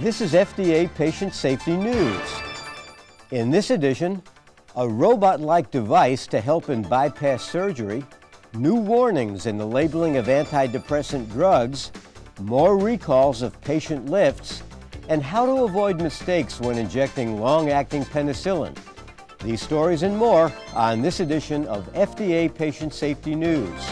This is FDA Patient Safety News. In this edition, a robot-like device to help in bypass surgery, new warnings in the labeling of antidepressant drugs, more recalls of patient lifts, and how to avoid mistakes when injecting long-acting penicillin. These stories and more on this edition of FDA Patient Safety News.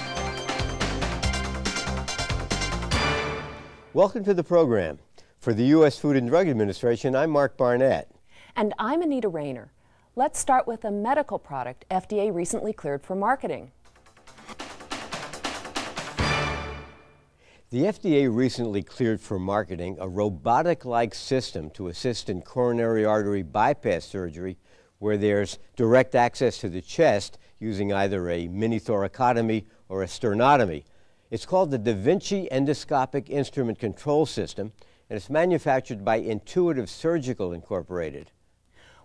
Welcome to the program. For the U.S. Food and Drug Administration, I'm Mark Barnett. And I'm Anita Rayner. Let's start with a medical product FDA recently cleared for marketing. The FDA recently cleared for marketing a robotic-like system to assist in coronary artery bypass surgery where there's direct access to the chest using either a mini thoracotomy or a sternotomy. It's called the Da Vinci Endoscopic Instrument Control System, and it's manufactured by Intuitive Surgical Incorporated.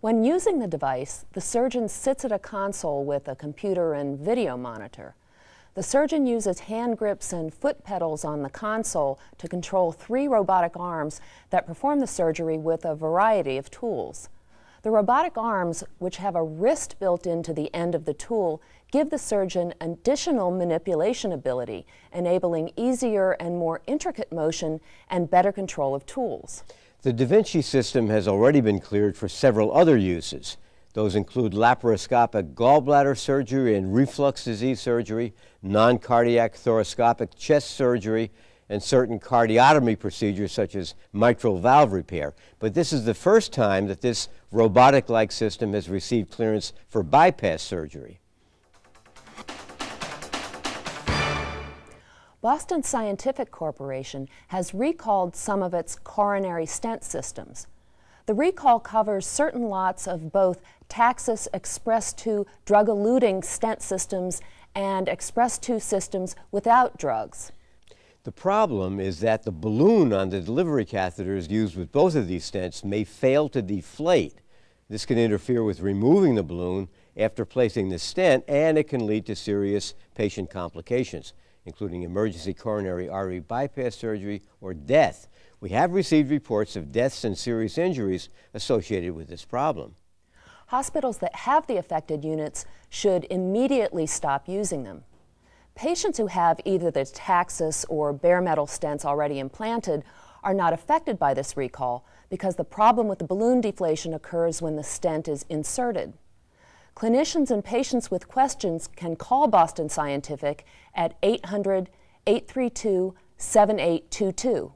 When using the device, the surgeon sits at a console with a computer and video monitor. The surgeon uses hand grips and foot pedals on the console to control three robotic arms that perform the surgery with a variety of tools. The robotic arms, which have a wrist built into the end of the tool, give the surgeon additional manipulation ability, enabling easier and more intricate motion and better control of tools. The Da Vinci system has already been cleared for several other uses. Those include laparoscopic gallbladder surgery and reflux disease surgery, non-cardiac thoracoscopic chest surgery, and certain cardiotomy procedures such as mitral valve repair. But this is the first time that this robotic-like system has received clearance for bypass surgery. Boston Scientific Corporation has recalled some of its coronary stent systems. The recall covers certain lots of both Taxus Express 2 drug-eluting stent systems and Express 2 systems without drugs. The problem is that the balloon on the delivery catheters used with both of these stents may fail to deflate. This can interfere with removing the balloon after placing the stent, and it can lead to serious patient complications, including emergency coronary artery bypass surgery or death. We have received reports of deaths and serious injuries associated with this problem. Hospitals that have the affected units should immediately stop using them. Patients who have either the Taxus or bare metal stents already implanted are not affected by this recall because the problem with the balloon deflation occurs when the stent is inserted. Clinicians and patients with questions can call Boston Scientific at 800 832 7822.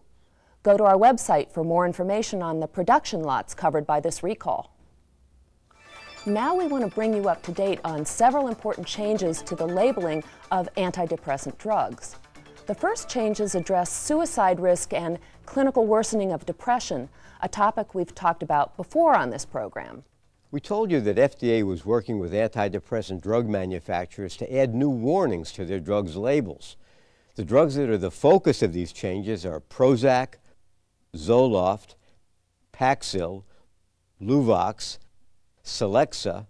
Go to our website for more information on the production lots covered by this recall. Now we want to bring you up to date on several important changes to the labeling of antidepressant drugs. The first changes address suicide risk and clinical worsening of depression, a topic we've talked about before on this program. We told you that FDA was working with antidepressant drug manufacturers to add new warnings to their drugs' labels. The drugs that are the focus of these changes are Prozac, Zoloft, Paxil, Luvox, Celexa,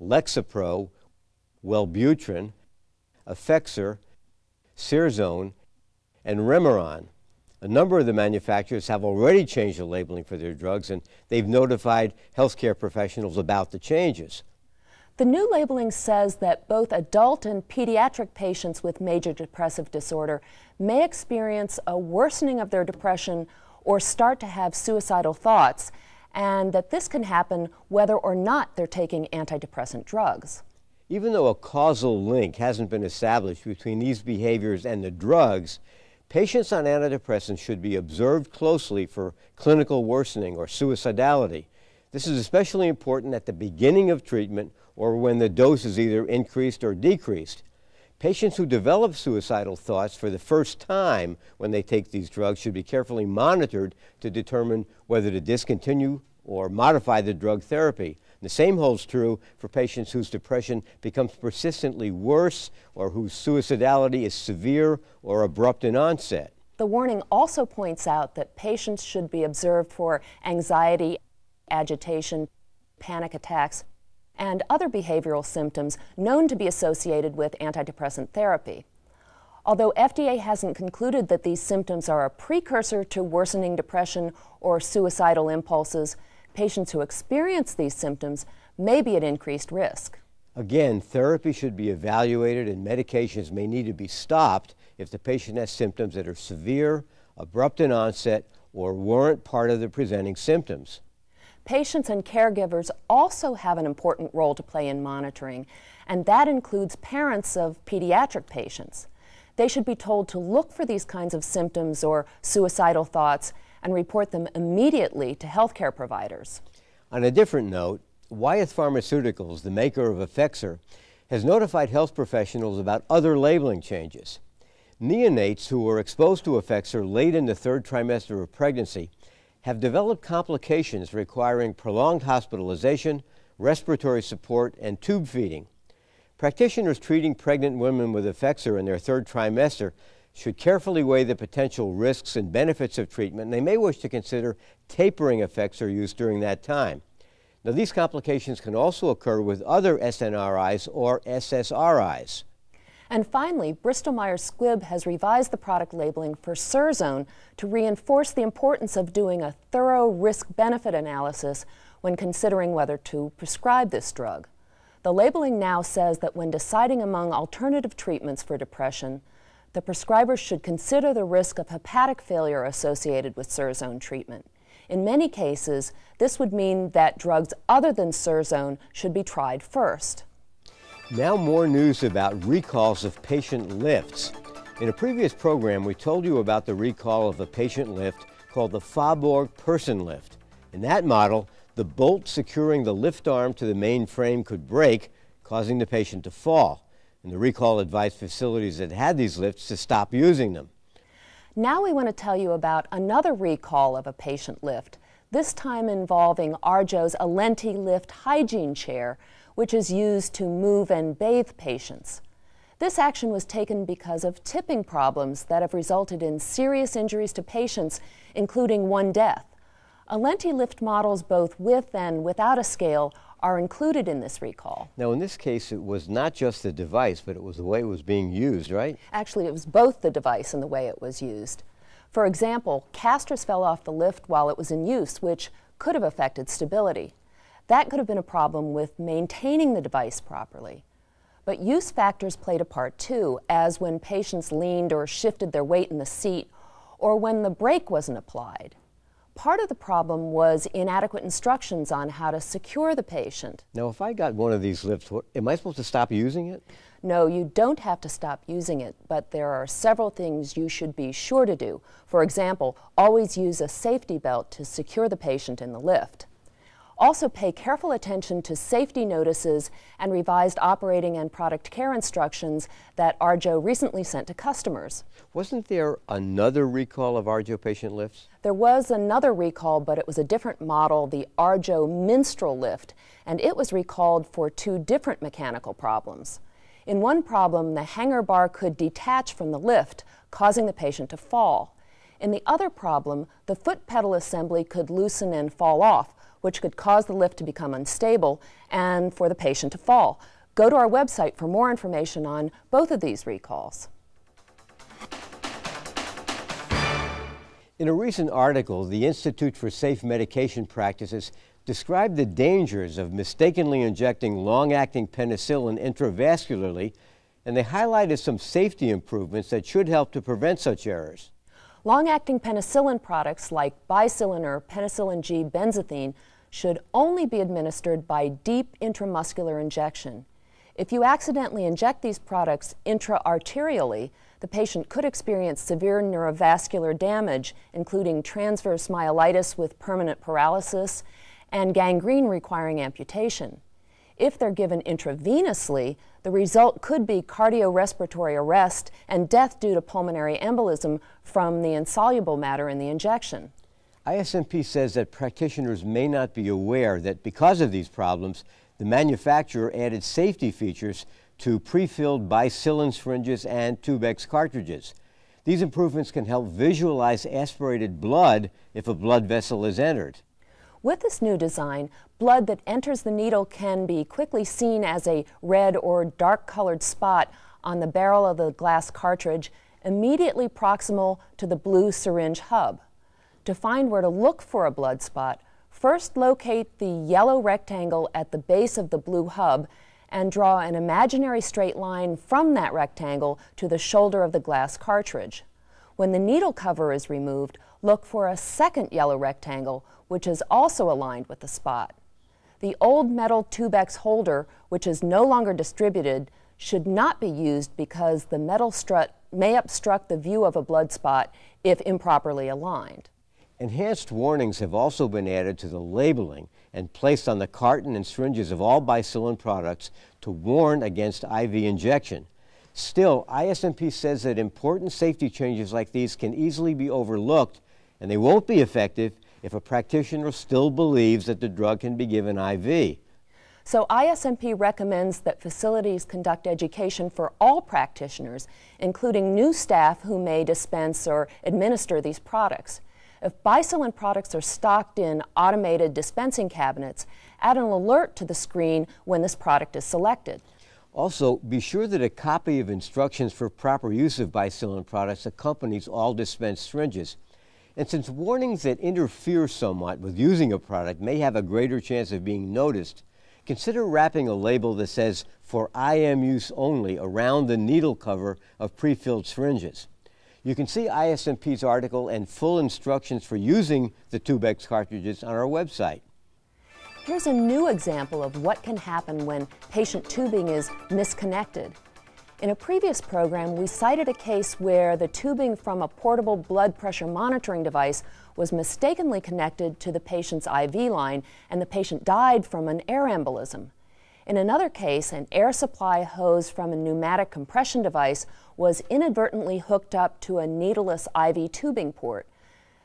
Lexapro, Wellbutrin, Effexor, Serzone, and Remeron. A number of the manufacturers have already changed the labeling for their drugs, and they've notified healthcare professionals about the changes. The new labeling says that both adult and pediatric patients with major depressive disorder may experience a worsening of their depression or start to have suicidal thoughts, and that this can happen whether or not they're taking antidepressant drugs. Even though a causal link hasn't been established between these behaviors and the drugs, patients on antidepressants should be observed closely for clinical worsening or suicidality. This is especially important at the beginning of treatment or when the dose is either increased or decreased. Patients who develop suicidal thoughts for the first time when they take these drugs should be carefully monitored to determine whether to discontinue or modify the drug therapy. The same holds true for patients whose depression becomes persistently worse or whose suicidality is severe or abrupt in onset. The warning also points out that patients should be observed for anxiety, agitation, panic attacks, and other behavioral symptoms known to be associated with antidepressant therapy. Although FDA hasn't concluded that these symptoms are a precursor to worsening depression or suicidal impulses, patients who experience these symptoms may be at increased risk. Again, therapy should be evaluated and medications may need to be stopped if the patient has symptoms that are severe, abrupt in onset, or weren't part of the presenting symptoms. Patients and caregivers also have an important role to play in monitoring, and that includes parents of pediatric patients. They should be told to look for these kinds of symptoms or suicidal thoughts and report them immediately to healthcare providers. On a different note, Wyeth Pharmaceuticals, the maker of Effexor, has notified health professionals about other labeling changes. Neonates who were exposed to Effexor late in the third trimester of pregnancy have developed complications requiring prolonged hospitalization, respiratory support, and tube feeding. Practitioners treating pregnant women with Effexor in their third trimester should carefully weigh the potential risks and benefits of treatment, and they may wish to consider tapering Effexor use during that time. Now, these complications can also occur with other SNRIs or SSRIs. And finally, Bristol Myers Squibb has revised the product labeling for Serzone to reinforce the importance of doing a thorough risk benefit analysis when considering whether to prescribe this drug. The labeling now says that when deciding among alternative treatments for depression, the prescriber should consider the risk of hepatic failure associated with Serzone treatment. In many cases, this would mean that drugs other than Serzone should be tried first. Now more news about recalls of patient lifts. In a previous program, we told you about the recall of a patient lift called the Faborg Person Lift. In that model, the bolt securing the lift arm to the main frame could break, causing the patient to fall and the recall advised facilities that had these lifts to stop using them. Now we want to tell you about another recall of a patient lift, this time involving Arjo's Alenti Lift hygiene chair, which is used to move and bathe patients. This action was taken because of tipping problems that have resulted in serious injuries to patients, including one death. Alenti lift models both with and without a scale are included in this recall. Now, in this case, it was not just the device, but it was the way it was being used, right? Actually, it was both the device and the way it was used. For example, casters fell off the lift while it was in use, which could have affected stability. That could have been a problem with maintaining the device properly. But use factors played a part too, as when patients leaned or shifted their weight in the seat, or when the brake wasn't applied. Part of the problem was inadequate instructions on how to secure the patient. Now, if I got one of these lifts, what, am I supposed to stop using it? No, you don't have to stop using it, but there are several things you should be sure to do. For example, always use a safety belt to secure the patient in the lift. Also pay careful attention to safety notices and revised operating and product care instructions that Arjo recently sent to customers. Wasn't there another recall of Arjo patient lifts? There was another recall, but it was a different model, the Arjo Minstrel lift, and it was recalled for two different mechanical problems. In one problem, the hanger bar could detach from the lift, causing the patient to fall. In the other problem, the foot pedal assembly could loosen and fall off, which could cause the lift to become unstable and for the patient to fall. Go to our website for more information on both of these recalls. In a recent article, the Institute for Safe Medication Practices described the dangers of mistakenly injecting long-acting penicillin intravascularly, and they highlighted some safety improvements that should help to prevent such errors. Long-acting penicillin products like Bicillin or penicillin G benzathine should only be administered by deep intramuscular injection. If you accidentally inject these products intraarterially, the patient could experience severe neurovascular damage, including transverse myelitis with permanent paralysis and gangrene requiring amputation. If they're given intravenously, the result could be cardiorespiratory arrest and death due to pulmonary embolism from the insoluble matter in the injection. ISMP says that practitioners may not be aware that because of these problems, the manufacturer added safety features to pre-filled bicillin syringes and Tubex cartridges. These improvements can help visualize aspirated blood if a blood vessel is entered. With this new design, blood that enters the needle can be quickly seen as a red or dark colored spot on the barrel of the glass cartridge immediately proximal to the blue syringe hub. To find where to look for a blood spot, first locate the yellow rectangle at the base of the blue hub and draw an imaginary straight line from that rectangle to the shoulder of the glass cartridge. When the needle cover is removed, look for a second yellow rectangle, which is also aligned with the spot. The old metal Tubex holder, which is no longer distributed, should not be used because the metal strut may obstruct the view of a blood spot if improperly aligned. Enhanced warnings have also been added to the labeling and placed on the carton and syringes of all Bicillin products to warn against IV injection. Still, ISMP says that important safety changes like these can easily be overlooked and they won't be effective if a practitioner still believes that the drug can be given IV. So ISMP recommends that facilities conduct education for all practitioners, including new staff who may dispense or administer these products. If Bicillin products are stocked in automated dispensing cabinets, add an alert to the screen when this product is selected. Also, be sure that a copy of instructions for proper use of Bicillin products accompanies all dispensed syringes. And since warnings that interfere somewhat with using a product may have a greater chance of being noticed, consider wrapping a label that says for IM use only around the needle cover of pre-filled syringes. You can see ISMP's article and full instructions for using the Tubex cartridges on our website. Here's a new example of what can happen when patient tubing is misconnected. In a previous program, we cited a case where the tubing from a portable blood pressure monitoring device was mistakenly connected to the patient's IV line and the patient died from an air embolism. In another case, an air supply hose from a pneumatic compression device was inadvertently hooked up to a needleless IV tubing port.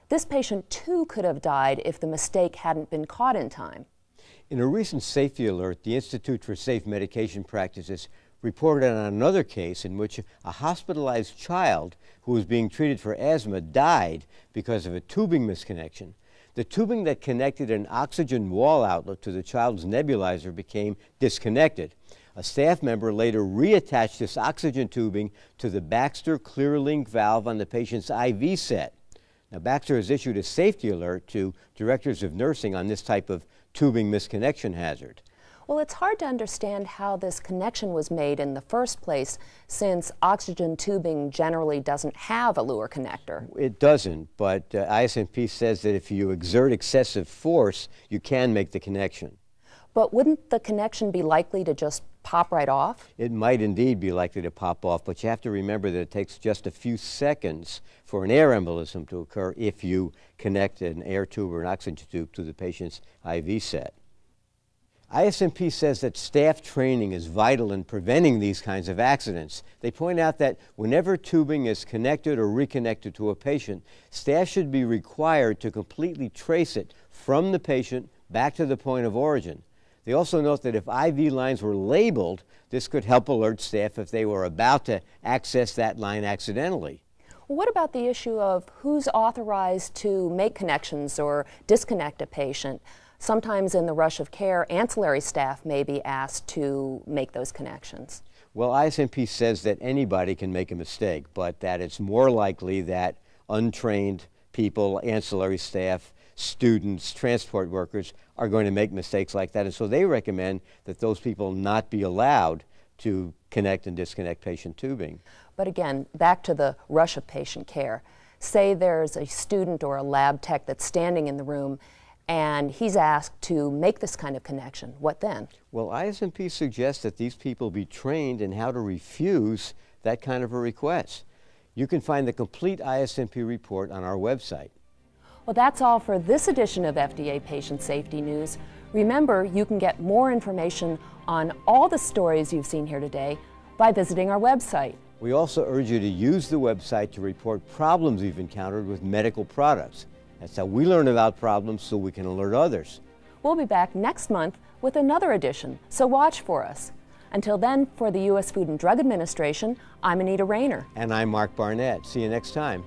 This patient too could have died if the mistake hadn't been caught in time. In a recent safety alert, the Institute for Safe Medication Practices reported on another case in which a hospitalized child who was being treated for asthma died because of a tubing misconnection. The tubing that connected an oxygen wall outlet to the child's nebulizer became disconnected. A staff member later reattached this oxygen tubing to the Baxter ClearLink valve on the patient's IV set. Now, Baxter has issued a safety alert to directors of nursing on this type of tubing misconnection hazard. Well, it's hard to understand how this connection was made in the first place since oxygen tubing generally doesn't have a Luer connector. It doesn't, but uh, ISMP says that if you exert excessive force, you can make the connection. But wouldn't the connection be likely to just pop right off? It might indeed be likely to pop off, but you have to remember that it takes just a few seconds for an air embolism to occur if you connect an air tube or an oxygen tube to the patient's IV set. ISMP says that staff training is vital in preventing these kinds of accidents. They point out that whenever tubing is connected or reconnected to a patient, staff should be required to completely trace it from the patient back to the point of origin. They also note that if IV lines were labeled, this could help alert staff if they were about to access that line accidentally. What about the issue of who's authorized to make connections or disconnect a patient? Sometimes in the rush of care, ancillary staff may be asked to make those connections. Well, ISMP says that anybody can make a mistake, but that it's more likely that untrained people, ancillary staff, students, transport workers are going to make mistakes like that. And so they recommend that those people not be allowed to connect and disconnect patient tubing. But again, back to the rush of patient care. Say there's a student or a lab tech that's standing in the room and he's asked to make this kind of connection. What then? Well, ISMP suggests that these people be trained in how to refuse that kind of a request. You can find the complete ISMP report on our website. Well, that's all for this edition of FDA Patient Safety News. Remember, you can get more information on all the stories you've seen here today by visiting our website. We also urge you to use the website to report problems you've encountered with medical products. That's how we learn about problems so we can alert others. We'll be back next month with another edition, so watch for us. Until then, for the U.S. Food and Drug Administration, I'm Anita Rayner. And I'm Mark Barnett. See you next time.